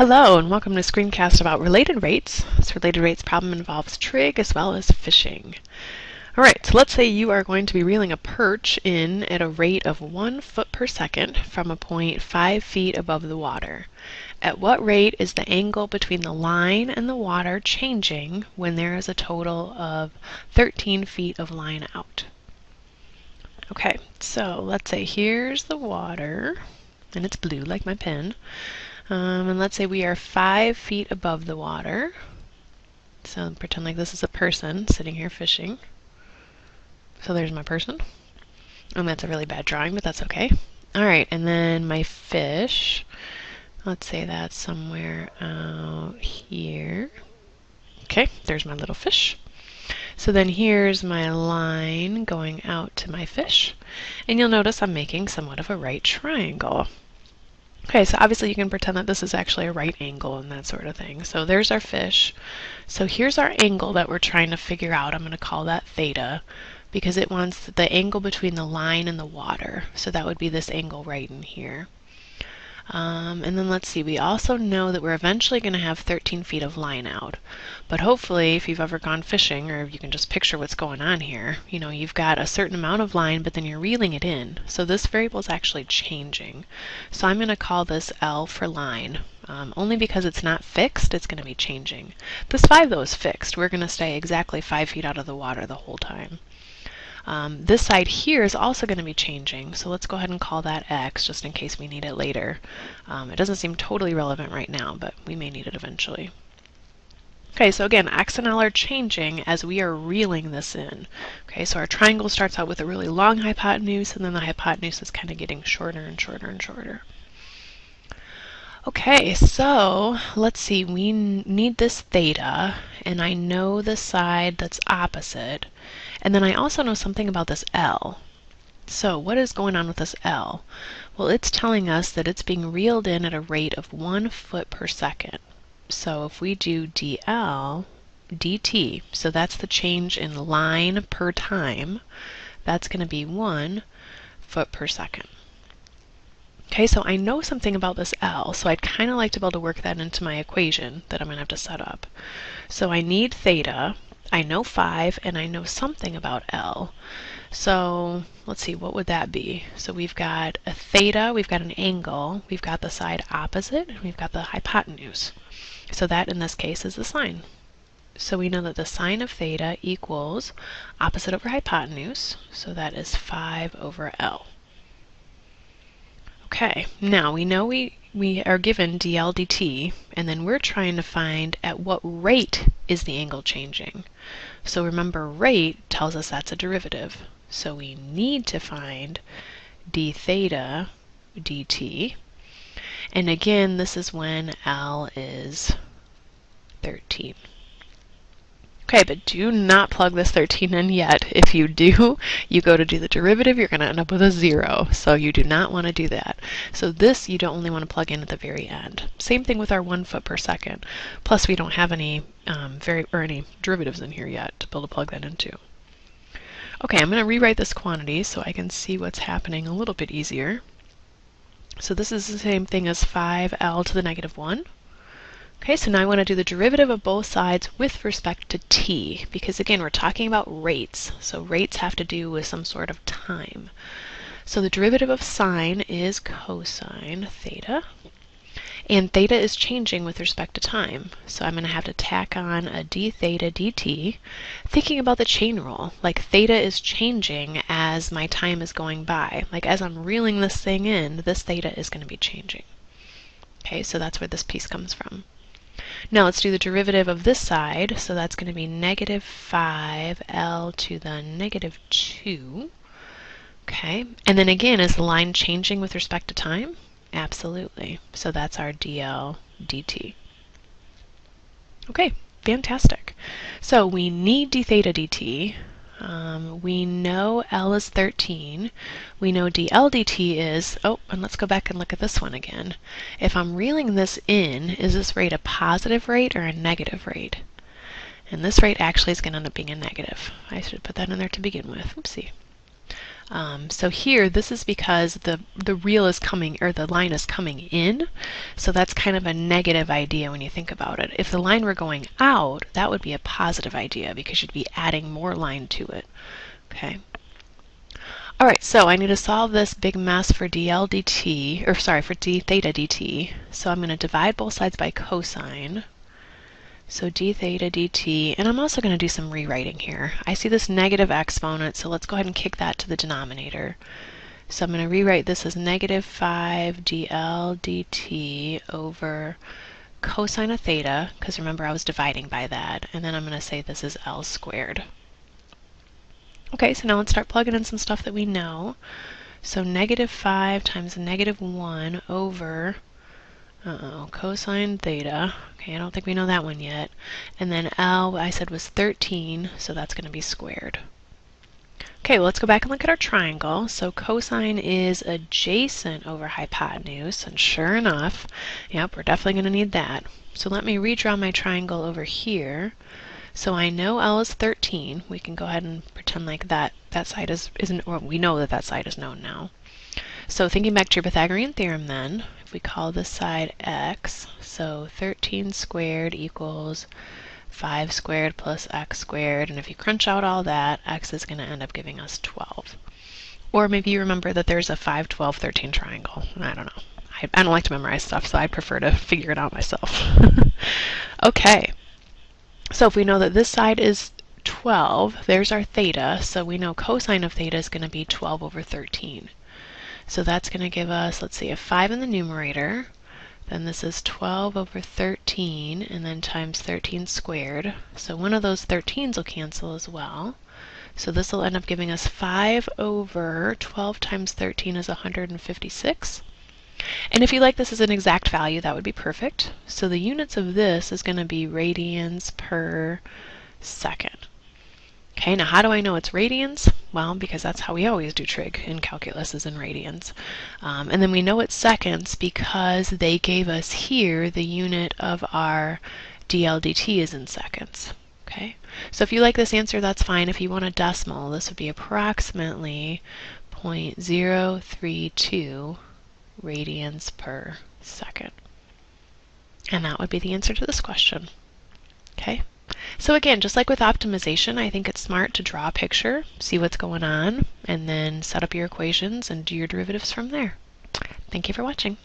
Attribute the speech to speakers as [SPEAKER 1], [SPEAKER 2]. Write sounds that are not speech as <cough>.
[SPEAKER 1] Hello and welcome to screencast about related rates. This related rates problem involves trig as well as fishing. Alright, so let's say you are going to be reeling a perch in at a rate of 1 foot per second from a point 5 feet above the water. At what rate is the angle between the line and the water changing when there is a total of 13 feet of line out? Okay, so let's say here's the water, and it's blue like my pen. Um, and let's say we are five feet above the water. So pretend like this is a person sitting here fishing. So there's my person. And that's a really bad drawing, but that's okay. Alright, and then my fish. Let's say that's somewhere out here. Okay, there's my little fish. So then here's my line going out to my fish. And you'll notice I'm making somewhat of a right triangle. Okay, so obviously you can pretend that this is actually a right angle and that sort of thing. So there's our fish. So here's our angle that we're trying to figure out. I'm going to call that theta because it wants the angle between the line and the water. So that would be this angle right in here. Um, and then let's see, we also know that we're eventually going to have 13 feet of line out. But hopefully, if you've ever gone fishing, or you can just picture what's going on here, you know, you've got a certain amount of line, but then you're reeling it in. So this variable is actually changing. So I'm going to call this L for line. Um, only because it's not fixed, it's going to be changing. This 5, though, is fixed. We're going to stay exactly 5 feet out of the water the whole time. Um, this side here is also going to be changing, so let's go ahead and call that x just in case we need it later. Um, it doesn't seem totally relevant right now, but we may need it eventually. Okay, so again, x and l are changing as we are reeling this in. Okay, so our triangle starts out with a really long hypotenuse, and then the hypotenuse is kind of getting shorter and shorter and shorter. Okay, so let's see, we need this theta, and I know the side that's opposite. And then I also know something about this L. So what is going on with this L? Well, it's telling us that it's being reeled in at a rate of one foot per second. So if we do dl dt, so that's the change in line per time, that's going to be one foot per second. Okay, so I know something about this L, so I'd kind of like to be able to work that into my equation that I'm going to have to set up. So I need theta, I know 5, and I know something about L. So let's see, what would that be? So we've got a theta, we've got an angle, we've got the side opposite, and we've got the hypotenuse. So that in this case is the sine. So we know that the sine of theta equals opposite over hypotenuse, so that is 5 over L. Okay, now we know we, we are given dl dt, and then we're trying to find at what rate is the angle changing. So remember, rate tells us that's a derivative. So we need to find d theta dt. And again, this is when L is 13. Okay, but do not plug this 13 in yet. If you do, you go to do the derivative, you're going to end up with a 0. So you do not want to do that. So this you don't only want to plug in at the very end. Same thing with our 1 foot per second. Plus we don't have any um, very or any derivatives in here yet to be able to plug that into. Okay, I'm going to rewrite this quantity so I can see what's happening a little bit easier. So this is the same thing as 5l to the negative 1. Okay, so now I want to do the derivative of both sides with respect to t, because again, we're talking about rates. So rates have to do with some sort of time. So the derivative of sine is cosine theta. And theta is changing with respect to time. So I'm going to have to tack on a d theta dt, thinking about the chain rule. Like theta is changing as my time is going by. Like as I'm reeling this thing in, this theta is going to be changing. Okay, so that's where this piece comes from. Now let's do the derivative of this side. So that's going to be negative 5L to the negative 2. Okay, and then again, is the line changing with respect to time? Absolutely. So that's our dl dt. Okay, fantastic. So we need d theta dt. Um, we know L is 13. We know dL dt is, oh, and let's go back and look at this one again. If I'm reeling this in, is this rate a positive rate or a negative rate? And this rate actually is going to end up being a negative. I should put that in there to begin with. Oopsie. Um, so here, this is because the, the reel is coming, or the line is coming in. So that's kind of a negative idea when you think about it. If the line were going out, that would be a positive idea because you'd be adding more line to it. Okay. All right, so I need to solve this big mess for dl dt, or sorry, for d theta dt. So I'm going to divide both sides by cosine. So d theta dt, and I'm also going to do some rewriting here. I see this negative exponent, so let's go ahead and kick that to the denominator. So I'm going to rewrite this as negative 5 dl dt over cosine of theta, because remember I was dividing by that, and then I'm going to say this is L squared. Okay, so now let's start plugging in some stuff that we know. So negative 5 times negative 1 over uh-oh, cosine theta. Okay, I don't think we know that one yet. And then L, I said was 13, so that's going to be squared. Okay, well, let's go back and look at our triangle. So cosine is adjacent over hypotenuse, and sure enough, yep, we're definitely going to need that. So let me redraw my triangle over here. So I know L is 13. We can go ahead and pretend like that that side is isn't, or we know that that side is known now. So thinking back to your Pythagorean theorem then, if we call this side x, so 13 squared equals 5 squared plus x squared, and if you crunch out all that, x is going to end up giving us 12. Or maybe you remember that there's a 5, 12, 13 triangle. I don't know. I, I don't like to memorize stuff, so I prefer to <laughs> figure it out myself. <laughs> okay. So if we know that this side is 12, there's our theta, so we know cosine of theta is going to be 12 over 13. So that's going to give us, let's see, a 5 in the numerator. Then this is 12 over 13, and then times 13 squared. So one of those 13s will cancel as well. So this will end up giving us 5 over 12 times 13 is 156. And if you like this as an exact value, that would be perfect. So the units of this is going to be radians per second. Okay, now how do I know it's radians? Well, because that's how we always do trig in calculus is in radians. Um, and then we know it's seconds because they gave us here the unit of our dl dt is in seconds. Okay, so if you like this answer, that's fine. If you want a decimal, this would be approximately 0.032 radians per second. And that would be the answer to this question. Okay. So again, just like with optimization, I think it's smart to draw a picture, see what's going on, and then set up your equations and do your derivatives from there. Thank you for watching.